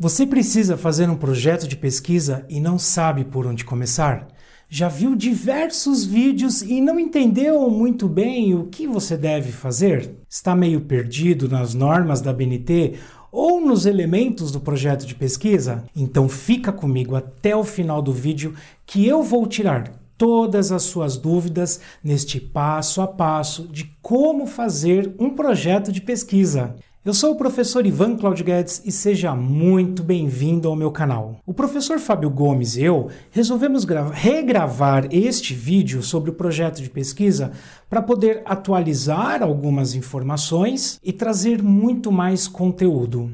Você precisa fazer um projeto de pesquisa e não sabe por onde começar? Já viu diversos vídeos e não entendeu muito bem o que você deve fazer? Está meio perdido nas normas da BNT ou nos elementos do projeto de pesquisa? Então fica comigo até o final do vídeo que eu vou tirar todas as suas dúvidas neste passo a passo de como fazer um projeto de pesquisa. Eu sou o professor Ivan Claudio Guedes e seja muito bem-vindo ao meu canal. O professor Fábio Gomes e eu resolvemos regravar este vídeo sobre o projeto de pesquisa para poder atualizar algumas informações e trazer muito mais conteúdo.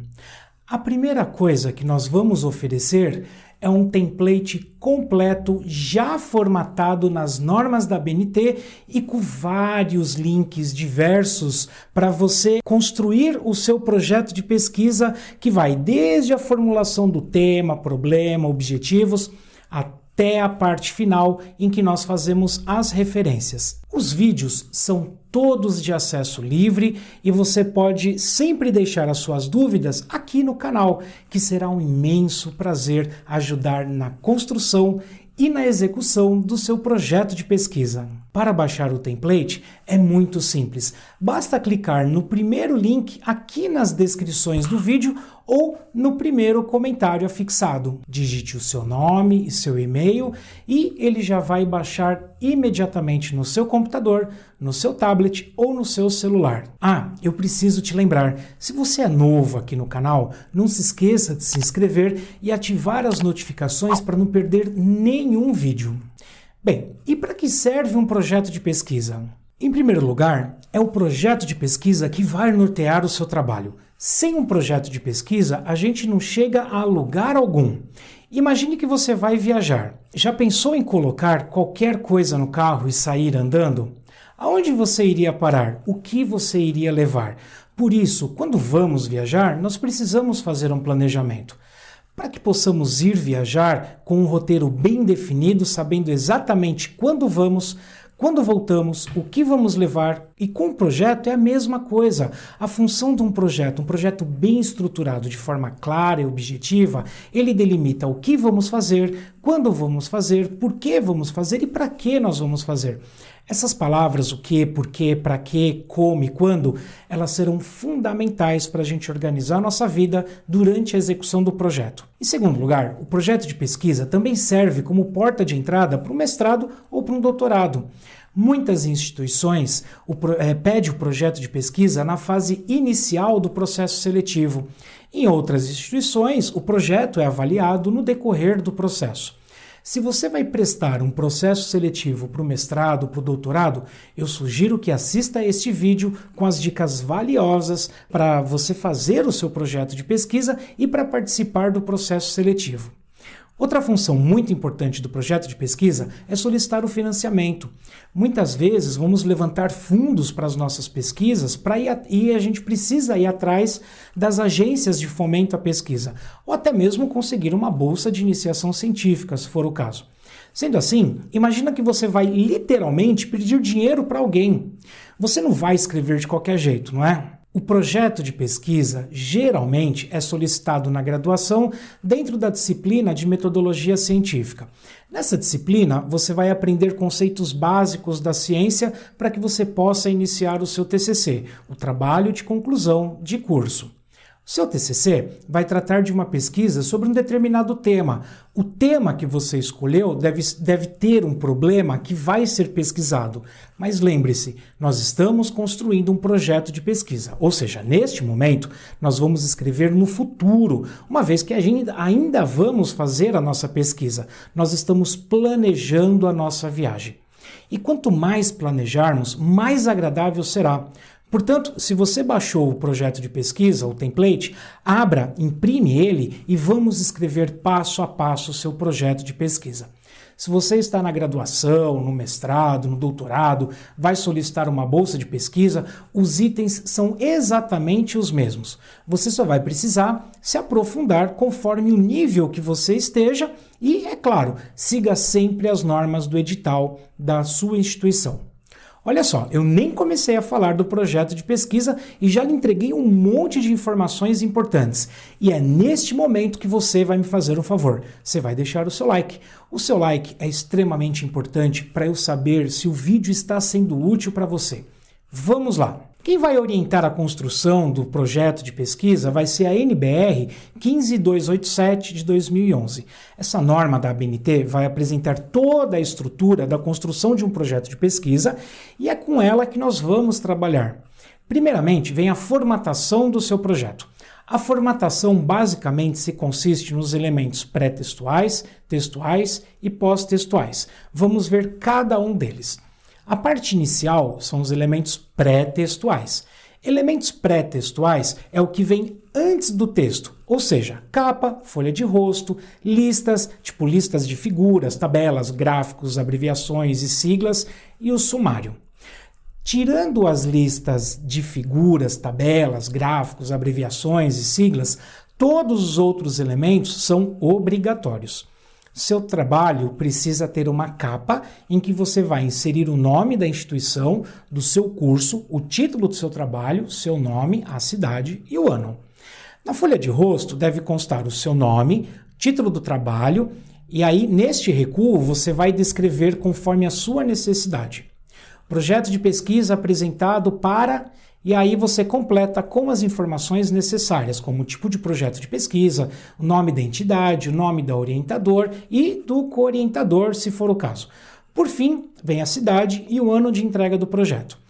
A primeira coisa que nós vamos oferecer é um template completo já formatado nas normas da BNT e com vários links diversos para você construir o seu projeto de pesquisa que vai desde a formulação do tema, problema, objetivos até a parte final em que nós fazemos as referências. Os vídeos são todos de acesso livre e você pode sempre deixar as suas dúvidas aqui no canal, que será um imenso prazer ajudar na construção e na execução do seu projeto de pesquisa. Para baixar o template é muito simples. Basta clicar no primeiro link aqui nas descrições do vídeo ou no primeiro comentário afixado. Digite o seu nome e seu e-mail e ele já vai baixar imediatamente no seu computador, no seu tablet ou no seu celular. Ah, eu preciso te lembrar, se você é novo aqui no canal, não se esqueça de se inscrever e ativar as notificações para não perder nenhum vídeo. Bem, e para que serve um projeto de pesquisa? Em primeiro lugar, é o projeto de pesquisa que vai nortear o seu trabalho. Sem um projeto de pesquisa, a gente não chega a lugar algum. Imagine que você vai viajar. Já pensou em colocar qualquer coisa no carro e sair andando? Aonde você iria parar? O que você iria levar? Por isso, quando vamos viajar, nós precisamos fazer um planejamento para que possamos ir viajar com um roteiro bem definido, sabendo exatamente quando vamos, quando voltamos, o que vamos levar, e com o projeto é a mesma coisa. A função de um projeto, um projeto bem estruturado de forma clara e objetiva, ele delimita o que vamos fazer, quando vamos fazer, por que vamos fazer e para que nós vamos fazer. Essas palavras, o que, por que, para que, como e quando, elas serão fundamentais para a gente organizar a nossa vida durante a execução do projeto. Em segundo lugar, o projeto de pesquisa também serve como porta de entrada para um mestrado ou para um doutorado. Muitas instituições o, é, pedem o projeto de pesquisa na fase inicial do processo seletivo. Em outras instituições, o projeto é avaliado no decorrer do processo. Se você vai prestar um processo seletivo para o mestrado, para o doutorado, eu sugiro que assista a este vídeo com as dicas valiosas para você fazer o seu projeto de pesquisa e para participar do processo seletivo. Outra função muito importante do projeto de pesquisa é solicitar o financiamento. Muitas vezes vamos levantar fundos para as nossas pesquisas para ir a, e a gente precisa ir atrás das agências de fomento à pesquisa, ou até mesmo conseguir uma bolsa de iniciação científica, se for o caso. Sendo assim, imagina que você vai literalmente pedir dinheiro para alguém. Você não vai escrever de qualquer jeito, não é? O projeto de pesquisa geralmente é solicitado na graduação dentro da disciplina de metodologia científica. Nessa disciplina, você vai aprender conceitos básicos da ciência para que você possa iniciar o seu TCC, o trabalho de conclusão de curso. Seu TCC vai tratar de uma pesquisa sobre um determinado tema. O tema que você escolheu deve, deve ter um problema que vai ser pesquisado. Mas lembre-se, nós estamos construindo um projeto de pesquisa. Ou seja, neste momento, nós vamos escrever no futuro, uma vez que ainda vamos fazer a nossa pesquisa. Nós estamos planejando a nossa viagem. E quanto mais planejarmos, mais agradável será. Portanto, se você baixou o projeto de pesquisa, o template, abra, imprime ele e vamos escrever passo a passo o seu projeto de pesquisa. Se você está na graduação, no mestrado, no doutorado, vai solicitar uma bolsa de pesquisa, os itens são exatamente os mesmos. Você só vai precisar se aprofundar conforme o nível que você esteja e, é claro, siga sempre as normas do edital da sua instituição. Olha só, eu nem comecei a falar do projeto de pesquisa e já lhe entreguei um monte de informações importantes. E é neste momento que você vai me fazer um favor. Você vai deixar o seu like. O seu like é extremamente importante para eu saber se o vídeo está sendo útil para você. Vamos lá! Quem vai orientar a construção do projeto de pesquisa vai ser a NBR 15287 de 2011. Essa norma da ABNT vai apresentar toda a estrutura da construção de um projeto de pesquisa e é com ela que nós vamos trabalhar. Primeiramente, vem a formatação do seu projeto. A formatação basicamente se consiste nos elementos pré-textuais, textuais e pós-textuais. Vamos ver cada um deles. A parte inicial são os elementos pré-textuais. Elementos pré-textuais é o que vem antes do texto, ou seja, capa, folha de rosto, listas, tipo listas de figuras, tabelas, gráficos, abreviações e siglas, e o sumário. Tirando as listas de figuras, tabelas, gráficos, abreviações e siglas, todos os outros elementos são obrigatórios. Seu trabalho precisa ter uma capa em que você vai inserir o nome da instituição, do seu curso, o título do seu trabalho, seu nome, a cidade e o ano. Na folha de rosto deve constar o seu nome, título do trabalho, e aí neste recuo você vai descrever conforme a sua necessidade. Projeto de pesquisa apresentado para e aí você completa com as informações necessárias, como o tipo de projeto de pesquisa, o nome da entidade, o nome da orientador e do co-orientador, se for o caso. Por fim, vem a cidade e o ano de entrega do projeto.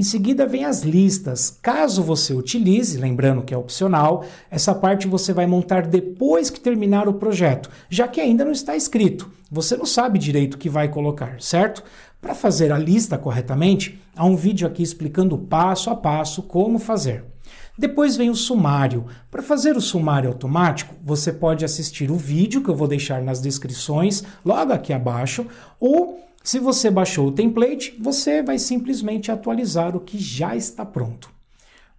Em seguida vem as listas. Caso você utilize, lembrando que é opcional, essa parte você vai montar depois que terminar o projeto, já que ainda não está escrito. Você não sabe direito o que vai colocar, certo? Para fazer a lista corretamente, há um vídeo aqui explicando passo a passo como fazer. Depois vem o sumário. Para fazer o sumário automático, você pode assistir o vídeo que eu vou deixar nas descrições logo aqui abaixo, ou se você baixou o template, você vai simplesmente atualizar o que já está pronto.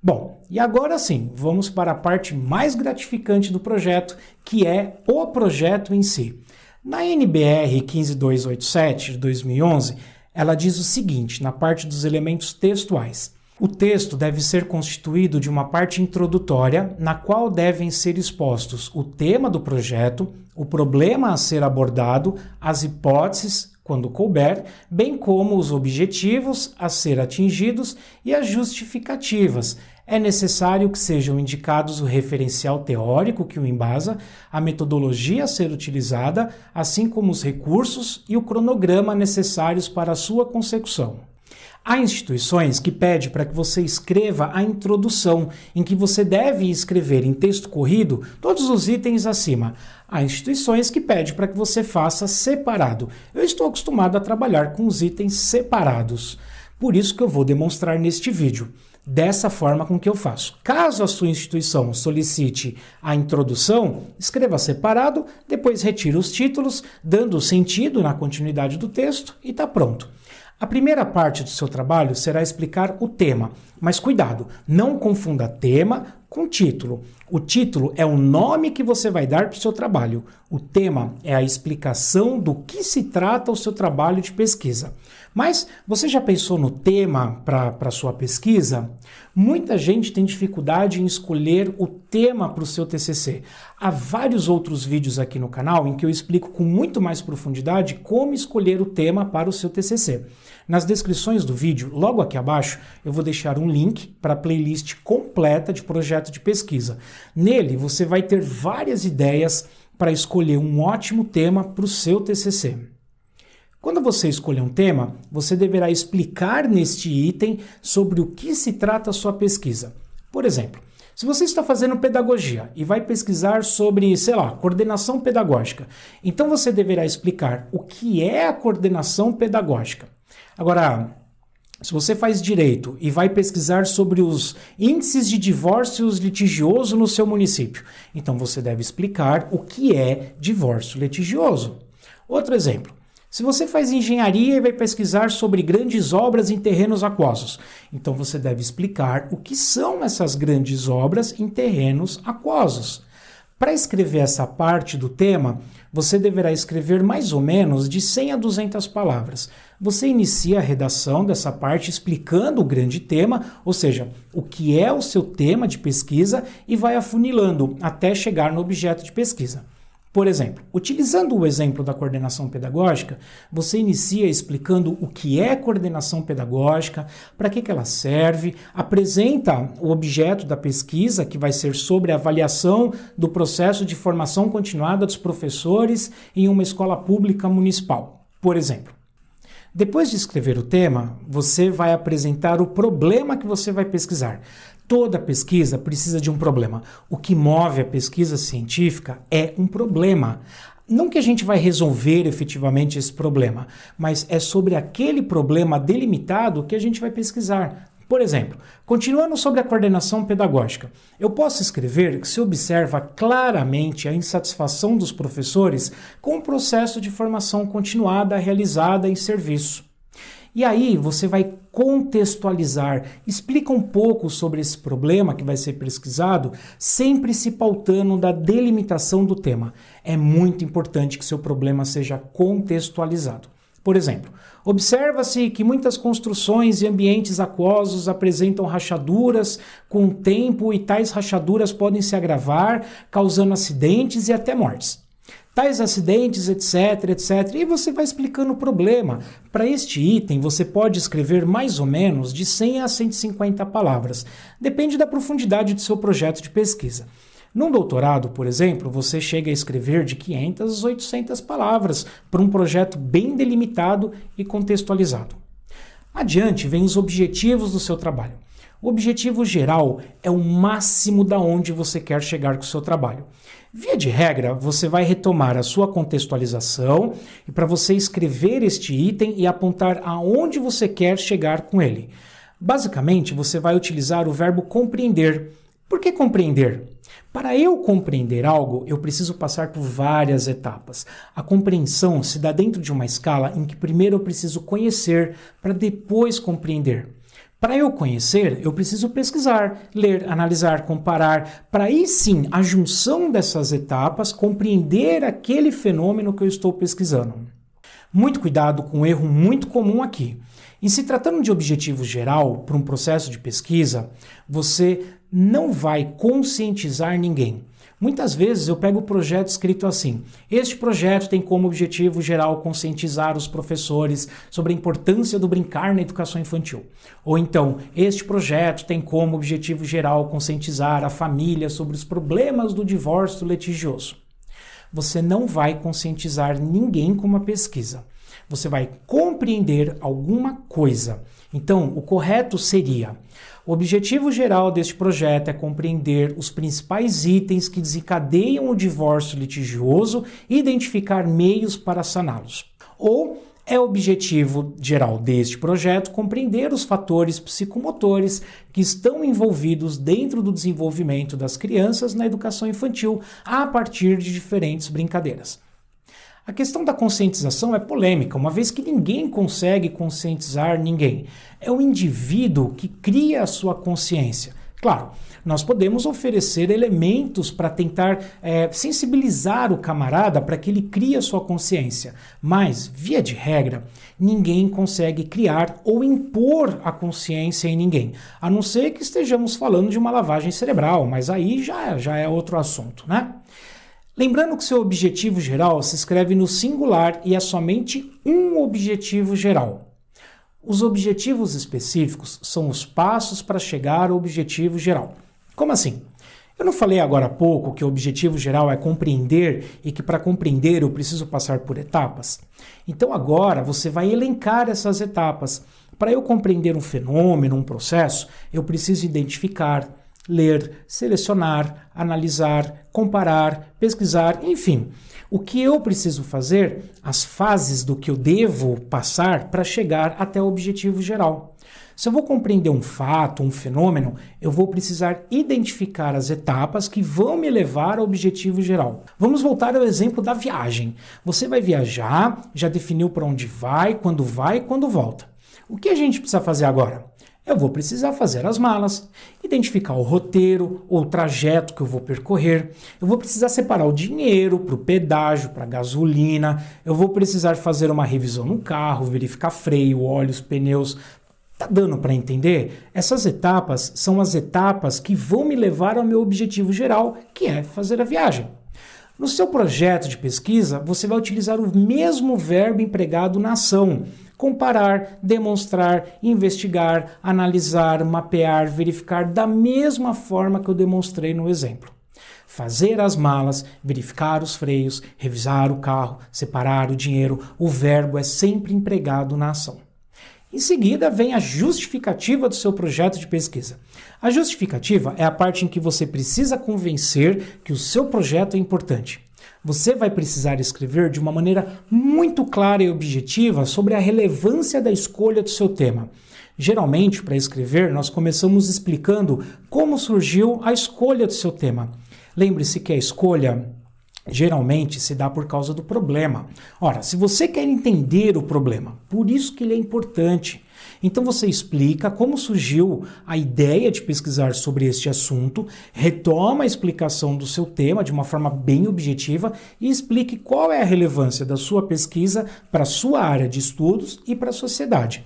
Bom, e agora sim, vamos para a parte mais gratificante do projeto, que é o projeto em si. Na NBR 15287 de 2011, ela diz o seguinte, na parte dos elementos textuais. O texto deve ser constituído de uma parte introdutória, na qual devem ser expostos o tema do projeto, o problema a ser abordado, as hipóteses, quando couber, bem como os objetivos a ser atingidos e as justificativas, é necessário que sejam indicados o referencial teórico que o embasa, a metodologia a ser utilizada, assim como os recursos e o cronograma necessários para a sua consecução. Há instituições que pedem para que você escreva a introdução, em que você deve escrever em texto corrido todos os itens acima. Há instituições que pedem para que você faça separado. Eu estou acostumado a trabalhar com os itens separados. Por isso que eu vou demonstrar neste vídeo dessa forma com que eu faço. Caso a sua instituição solicite a introdução, escreva separado, depois retira os títulos, dando sentido na continuidade do texto e está pronto. A primeira parte do seu trabalho será explicar o tema, mas cuidado, não confunda tema com título. O título é o nome que você vai dar para o seu trabalho. O tema é a explicação do que se trata o seu trabalho de pesquisa. Mas você já pensou no tema para a sua pesquisa? Muita gente tem dificuldade em escolher o tema para o seu TCC. Há vários outros vídeos aqui no canal em que eu explico com muito mais profundidade como escolher o tema para o seu TCC. Nas descrições do vídeo, logo aqui abaixo, eu vou deixar um link para a playlist completa de projeto de pesquisa. Nele você vai ter várias ideias para escolher um ótimo tema para o seu TCC. Quando você escolher um tema, você deverá explicar neste item sobre o que se trata a sua pesquisa. Por exemplo, se você está fazendo pedagogia e vai pesquisar sobre, sei lá, coordenação pedagógica, então você deverá explicar o que é a coordenação pedagógica. Agora, se você faz direito e vai pesquisar sobre os índices de divórcios litigioso no seu município, então você deve explicar o que é divórcio litigioso. Outro exemplo. Se você faz engenharia e vai pesquisar sobre grandes obras em terrenos aquosos, então você deve explicar o que são essas grandes obras em terrenos aquosos. Para escrever essa parte do tema, você deverá escrever mais ou menos de 100 a 200 palavras. Você inicia a redação dessa parte explicando o grande tema, ou seja, o que é o seu tema de pesquisa e vai afunilando até chegar no objeto de pesquisa. Por exemplo, utilizando o exemplo da coordenação pedagógica, você inicia explicando o que é coordenação pedagógica, para que, que ela serve, apresenta o objeto da pesquisa, que vai ser sobre a avaliação do processo de formação continuada dos professores em uma escola pública municipal, por exemplo. Depois de escrever o tema, você vai apresentar o problema que você vai pesquisar. Toda pesquisa precisa de um problema. O que move a pesquisa científica é um problema. Não que a gente vai resolver efetivamente esse problema, mas é sobre aquele problema delimitado que a gente vai pesquisar. Por exemplo, continuando sobre a coordenação pedagógica, eu posso escrever que se observa claramente a insatisfação dos professores com o processo de formação continuada realizada em serviço. E aí você vai contextualizar, explica um pouco sobre esse problema que vai ser pesquisado, sempre se pautando da delimitação do tema. É muito importante que seu problema seja contextualizado. Por exemplo, observa-se que muitas construções e ambientes aquosos apresentam rachaduras com o tempo e tais rachaduras podem se agravar, causando acidentes e até mortes tais acidentes, etc, etc. E você vai explicando o problema. Para este item, você pode escrever mais ou menos de 100 a 150 palavras. Depende da profundidade do seu projeto de pesquisa. Num doutorado, por exemplo, você chega a escrever de 500 a 800 palavras para um projeto bem delimitado e contextualizado. Adiante vem os objetivos do seu trabalho. O objetivo geral é o máximo da onde você quer chegar com o seu trabalho. Via de regra, você vai retomar a sua contextualização e para você escrever este item e apontar aonde você quer chegar com ele. Basicamente, você vai utilizar o verbo compreender. Por que compreender? Para eu compreender algo, eu preciso passar por várias etapas. A compreensão se dá dentro de uma escala em que primeiro eu preciso conhecer para depois compreender. Para eu conhecer, eu preciso pesquisar, ler, analisar, comparar, para aí sim, a junção dessas etapas, compreender aquele fenômeno que eu estou pesquisando. Muito cuidado com um erro muito comum aqui. Em se tratando de objetivo geral para um processo de pesquisa, você não vai conscientizar ninguém. Muitas vezes eu pego o projeto escrito assim: este projeto tem como objetivo geral conscientizar os professores sobre a importância do brincar na educação infantil. Ou então, este projeto tem como objetivo geral conscientizar a família sobre os problemas do divórcio litigioso. Você não vai conscientizar ninguém com uma pesquisa. Você vai compreender alguma coisa. Então, o correto seria o objetivo geral deste projeto é compreender os principais itens que desencadeiam o divórcio litigioso e identificar meios para saná-los. Ou é objetivo geral deste projeto compreender os fatores psicomotores que estão envolvidos dentro do desenvolvimento das crianças na educação infantil a partir de diferentes brincadeiras. A questão da conscientização é polêmica, uma vez que ninguém consegue conscientizar ninguém. É o indivíduo que cria a sua consciência. Claro, nós podemos oferecer elementos para tentar é, sensibilizar o camarada para que ele crie a sua consciência, mas, via de regra, ninguém consegue criar ou impor a consciência em ninguém, a não ser que estejamos falando de uma lavagem cerebral, mas aí já, já é outro assunto, né? Lembrando que seu objetivo geral se escreve no singular e é somente um objetivo geral. Os objetivos específicos são os passos para chegar ao objetivo geral. Como assim? Eu não falei agora há pouco que o objetivo geral é compreender e que para compreender eu preciso passar por etapas? Então agora você vai elencar essas etapas. Para eu compreender um fenômeno, um processo, eu preciso identificar, ler, selecionar, analisar, comparar, pesquisar, enfim. O que eu preciso fazer, as fases do que eu devo passar para chegar até o objetivo geral. Se eu vou compreender um fato, um fenômeno, eu vou precisar identificar as etapas que vão me levar ao objetivo geral. Vamos voltar ao exemplo da viagem. Você vai viajar, já definiu para onde vai, quando vai e quando volta. O que a gente precisa fazer agora? Eu vou precisar fazer as malas, identificar o roteiro ou trajeto que eu vou percorrer. Eu vou precisar separar o dinheiro para o pedágio, para a gasolina. Eu vou precisar fazer uma revisão no carro, verificar freio, óleos, pneus. Tá dando para entender? Essas etapas são as etapas que vão me levar ao meu objetivo geral, que é fazer a viagem. No seu projeto de pesquisa, você vai utilizar o mesmo verbo empregado na ação comparar, demonstrar, investigar, analisar, mapear, verificar da mesma forma que eu demonstrei no exemplo. Fazer as malas, verificar os freios, revisar o carro, separar o dinheiro, o verbo é sempre empregado na ação. Em seguida, vem a justificativa do seu projeto de pesquisa. A justificativa é a parte em que você precisa convencer que o seu projeto é importante. Você vai precisar escrever de uma maneira muito clara e objetiva sobre a relevância da escolha do seu tema. Geralmente, para escrever, nós começamos explicando como surgiu a escolha do seu tema. Lembre-se que a escolha geralmente se dá por causa do problema. Ora, se você quer entender o problema, por isso que ele é importante. Então você explica como surgiu a ideia de pesquisar sobre este assunto, retoma a explicação do seu tema de uma forma bem objetiva e explique qual é a relevância da sua pesquisa para a sua área de estudos e para a sociedade.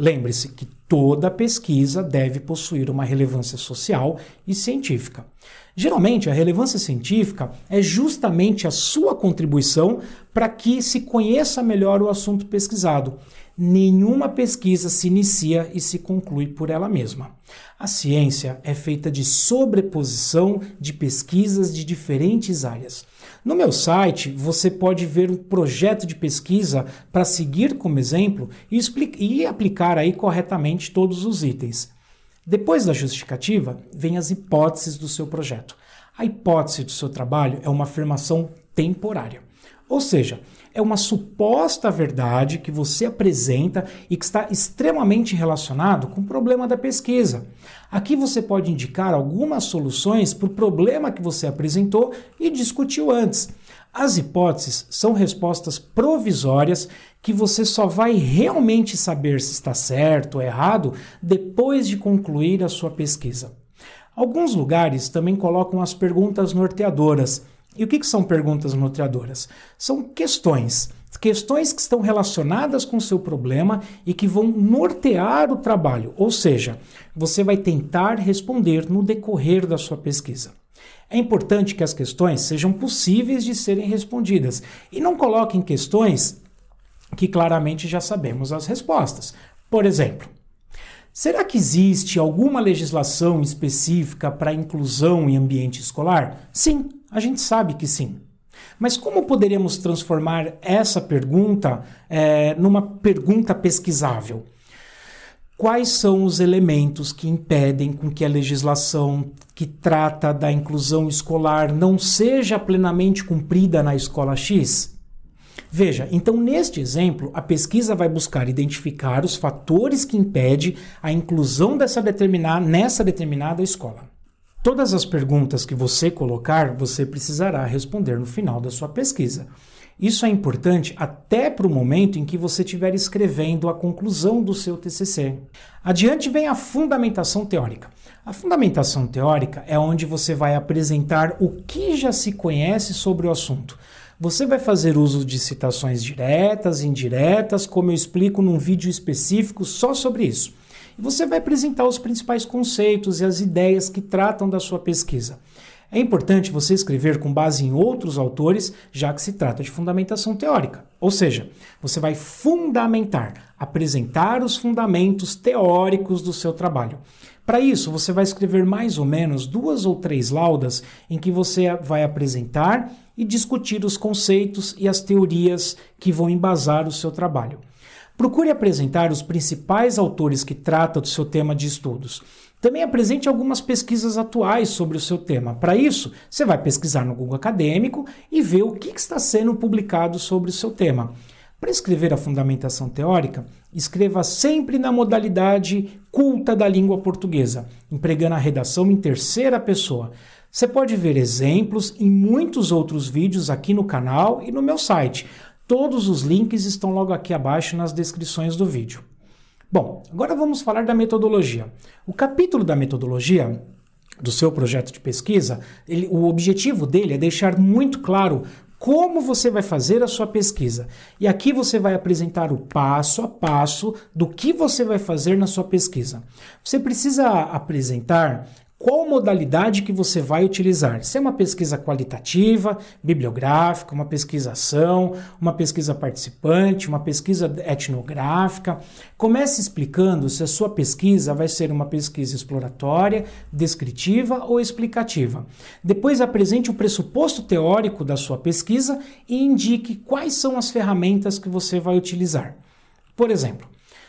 Lembre-se que toda pesquisa deve possuir uma relevância social e científica. Geralmente, a relevância científica é justamente a sua contribuição para que se conheça melhor o assunto pesquisado nenhuma pesquisa se inicia e se conclui por ela mesma. A ciência é feita de sobreposição de pesquisas de diferentes áreas. No meu site, você pode ver um projeto de pesquisa para seguir como exemplo e, e aplicar aí corretamente todos os itens. Depois da justificativa, vem as hipóteses do seu projeto. A hipótese do seu trabalho é uma afirmação temporária. Ou seja, é uma suposta verdade que você apresenta e que está extremamente relacionado com o problema da pesquisa. Aqui você pode indicar algumas soluções para o problema que você apresentou e discutiu antes. As hipóteses são respostas provisórias que você só vai realmente saber se está certo ou errado depois de concluir a sua pesquisa. Alguns lugares também colocam as perguntas norteadoras e o que, que são perguntas norteadoras? São questões. Questões que estão relacionadas com o seu problema e que vão nortear o trabalho, ou seja, você vai tentar responder no decorrer da sua pesquisa. É importante que as questões sejam possíveis de serem respondidas e não coloquem questões que claramente já sabemos as respostas. Por exemplo, será que existe alguma legislação específica para inclusão em ambiente escolar? Sim, a gente sabe que sim. Mas como poderíamos transformar essa pergunta é, numa pergunta pesquisável? Quais são os elementos que impedem com que a legislação que trata da inclusão escolar não seja plenamente cumprida na escola X? Veja, então neste exemplo, a pesquisa vai buscar identificar os fatores que impedem a inclusão dessa determinada, nessa determinada escola. Todas as perguntas que você colocar, você precisará responder no final da sua pesquisa. Isso é importante até para o momento em que você estiver escrevendo a conclusão do seu TCC. Adiante vem a fundamentação teórica. A fundamentação teórica é onde você vai apresentar o que já se conhece sobre o assunto. Você vai fazer uso de citações diretas, indiretas, como eu explico num vídeo específico só sobre isso e você vai apresentar os principais conceitos e as ideias que tratam da sua pesquisa. É importante você escrever com base em outros autores, já que se trata de fundamentação teórica. Ou seja, você vai fundamentar, apresentar os fundamentos teóricos do seu trabalho. Para isso, você vai escrever mais ou menos duas ou três laudas em que você vai apresentar e discutir os conceitos e as teorias que vão embasar o seu trabalho. Procure apresentar os principais autores que tratam do seu tema de estudos. Também apresente algumas pesquisas atuais sobre o seu tema. Para isso, você vai pesquisar no Google Acadêmico e ver o que está sendo publicado sobre o seu tema. Para escrever a fundamentação teórica, escreva sempre na modalidade culta da língua portuguesa, empregando a redação em terceira pessoa. Você pode ver exemplos em muitos outros vídeos aqui no canal e no meu site. Todos os links estão logo aqui abaixo nas descrições do vídeo. Bom, agora vamos falar da metodologia. O capítulo da metodologia do seu projeto de pesquisa, ele, o objetivo dele é deixar muito claro como você vai fazer a sua pesquisa. E aqui você vai apresentar o passo a passo do que você vai fazer na sua pesquisa. Você precisa apresentar qual modalidade que você vai utilizar. Se é uma pesquisa qualitativa, bibliográfica, uma pesquisação, uma pesquisa participante, uma pesquisa etnográfica. Comece explicando se a sua pesquisa vai ser uma pesquisa exploratória, descritiva ou explicativa. Depois apresente o pressuposto teórico da sua pesquisa e indique quais são as ferramentas que você vai utilizar. Por exemplo,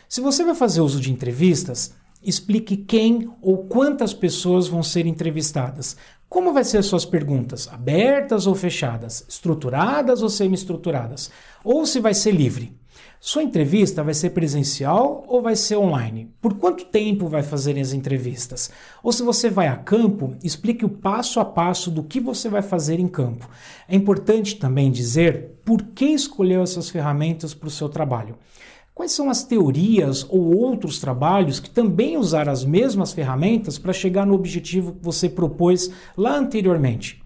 se você vai fazer uso de entrevistas, Explique quem ou quantas pessoas vão ser entrevistadas. Como vai ser as suas perguntas? Abertas ou fechadas? Estruturadas ou semi-estruturadas? Ou se vai ser livre? Sua entrevista vai ser presencial ou vai ser online? Por quanto tempo vai fazer as entrevistas? Ou se você vai a campo, explique o passo a passo do que você vai fazer em campo. É importante também dizer por que escolheu essas ferramentas para o seu trabalho. Quais são as teorias ou outros trabalhos que também usaram as mesmas ferramentas para chegar no objetivo que você propôs lá anteriormente?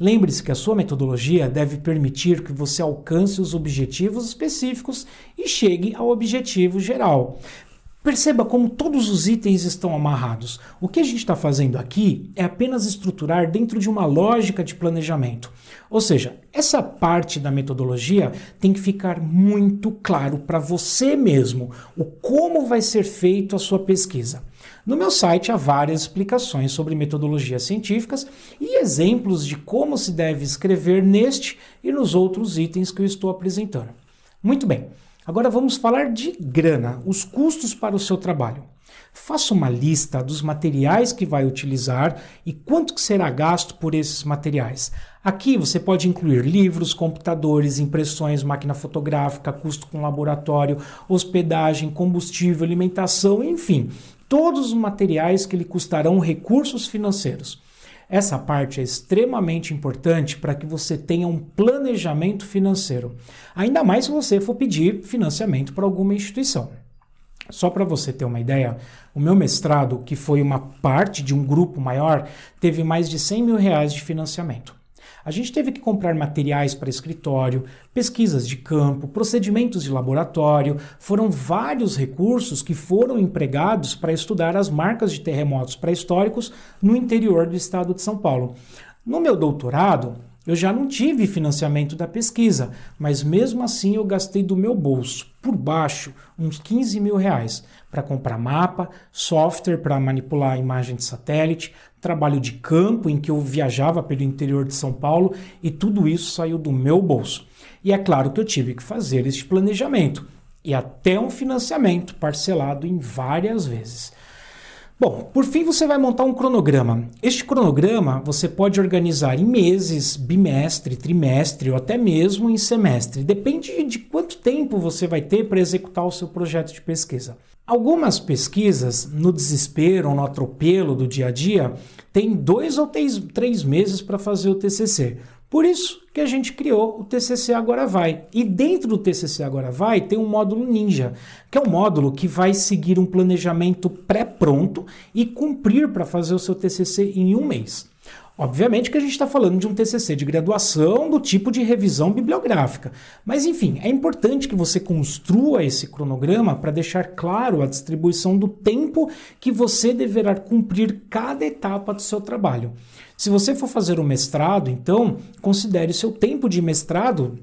Lembre-se que a sua metodologia deve permitir que você alcance os objetivos específicos e chegue ao objetivo geral. Perceba como todos os itens estão amarrados. O que a gente está fazendo aqui é apenas estruturar dentro de uma lógica de planejamento. Ou seja, essa parte da metodologia tem que ficar muito claro para você mesmo o como vai ser feito a sua pesquisa. No meu site há várias explicações sobre metodologias científicas e exemplos de como se deve escrever neste e nos outros itens que eu estou apresentando. Muito bem. Agora vamos falar de grana, os custos para o seu trabalho. Faça uma lista dos materiais que vai utilizar e quanto que será gasto por esses materiais. Aqui você pode incluir livros, computadores, impressões, máquina fotográfica, custo com laboratório, hospedagem, combustível, alimentação, enfim, todos os materiais que lhe custarão recursos financeiros. Essa parte é extremamente importante para que você tenha um planejamento financeiro, ainda mais se você for pedir financiamento para alguma instituição. Só para você ter uma ideia, o meu mestrado, que foi uma parte de um grupo maior, teve mais de 100 mil reais de financiamento. A gente teve que comprar materiais para escritório, pesquisas de campo, procedimentos de laboratório. Foram vários recursos que foram empregados para estudar as marcas de terremotos pré-históricos no interior do estado de São Paulo. No meu doutorado, eu já não tive financiamento da pesquisa, mas mesmo assim eu gastei do meu bolso, por baixo, uns 15 mil reais, para comprar mapa, software para manipular a imagem de satélite, trabalho de campo em que eu viajava pelo interior de São Paulo e tudo isso saiu do meu bolso. E é claro que eu tive que fazer este planejamento e até um financiamento parcelado em várias vezes. Bom, por fim você vai montar um cronograma. Este cronograma você pode organizar em meses, bimestre, trimestre ou até mesmo em semestre. Depende de quanto tempo você vai ter para executar o seu projeto de pesquisa. Algumas pesquisas, no desespero ou no atropelo do dia a dia, têm dois ou três, meses para fazer o TCC. Por isso que a gente criou o TCC Agora Vai. E dentro do TCC Agora Vai tem um módulo Ninja, que é um módulo que vai seguir um planejamento pré-pronto e cumprir para fazer o seu TCC em um mês. Obviamente que a gente está falando de um TCC de graduação do tipo de revisão bibliográfica. Mas, enfim, é importante que você construa esse cronograma para deixar claro a distribuição do tempo que você deverá cumprir cada etapa do seu trabalho. Se você for fazer um mestrado, então, considere seu tempo de mestrado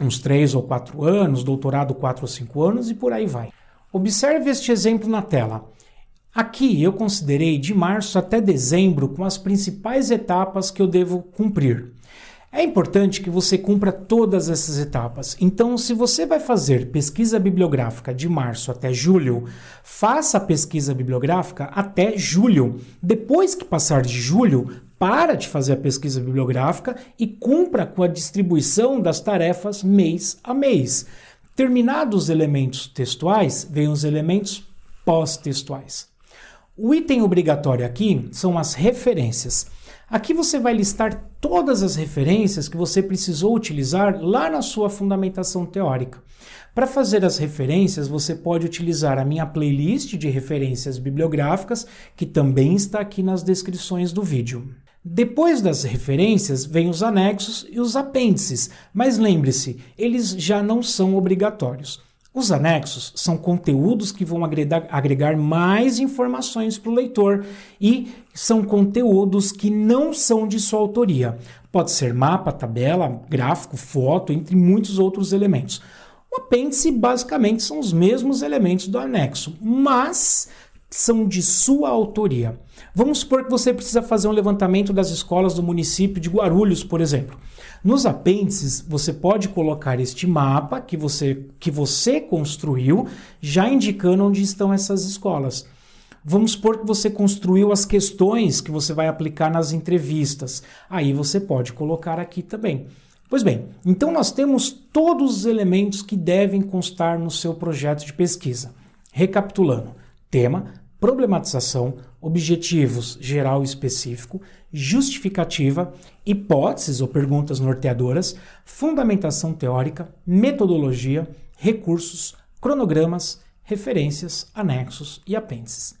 uns 3 ou 4 anos, doutorado 4 ou 5 anos e por aí vai. Observe este exemplo na tela. Aqui eu considerei de março até dezembro com as principais etapas que eu devo cumprir. É importante que você cumpra todas essas etapas. Então, se você vai fazer pesquisa bibliográfica de março até julho, faça a pesquisa bibliográfica até julho. Depois que passar de julho, para de fazer a pesquisa bibliográfica e cumpra com a distribuição das tarefas mês a mês. Terminados os elementos textuais, vêm os elementos pós-textuais. O item obrigatório aqui são as referências. Aqui você vai listar todas as referências que você precisou utilizar lá na sua fundamentação teórica. Para fazer as referências, você pode utilizar a minha playlist de referências bibliográficas, que também está aqui nas descrições do vídeo. Depois das referências, vem os anexos e os apêndices, mas lembre-se, eles já não são obrigatórios. Os anexos são conteúdos que vão agregar, mais informações para o leitor e são conteúdos que não são de sua autoria. Pode ser mapa, tabela, gráfico, foto, entre muitos outros elementos. O apêndice basicamente são os mesmos elementos do anexo, mas são de sua autoria. Vamos supor que você precisa fazer um levantamento das escolas do município de Guarulhos, por exemplo. Nos apêndices, você pode colocar este mapa que você, que você construiu, já indicando onde estão essas escolas. Vamos supor que você construiu as questões que você vai aplicar nas entrevistas. Aí você pode colocar aqui também. Pois bem, então nós temos todos os elementos que devem constar no seu projeto de pesquisa. Recapitulando: tema, problematização, objetivos geral e específico, justificativa, hipóteses ou perguntas norteadoras, fundamentação teórica, metodologia, recursos, cronogramas, referências, anexos e apêndices.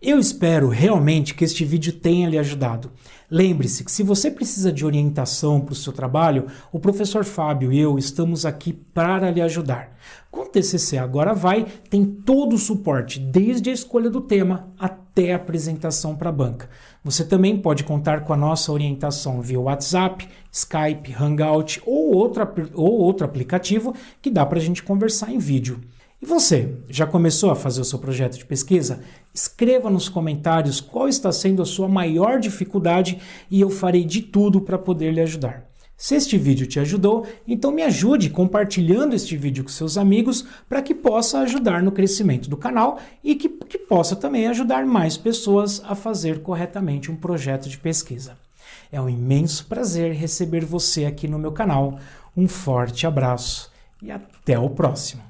Eu espero realmente que este vídeo tenha lhe ajudado. Lembre-se que se você precisa de orientação para o seu trabalho, o professor Fábio e eu estamos aqui para lhe ajudar. Com o TCC Agora Vai, tem todo o suporte, desde a escolha do tema até a apresentação para a banca. Você também pode contar com a nossa orientação via WhatsApp, Skype, Hangout ou outro, ou outro aplicativo que dá para a gente conversar em vídeo. E você, já começou a fazer o seu projeto de pesquisa? Escreva nos comentários qual está sendo a sua maior dificuldade e eu farei de tudo para poder lhe ajudar. Se este vídeo te ajudou, então me ajude compartilhando este vídeo com seus amigos para que possa ajudar no crescimento do canal e que, que possa também ajudar mais pessoas a fazer corretamente um projeto de pesquisa. É um imenso prazer receber você aqui no meu canal. Um forte abraço e até o próximo.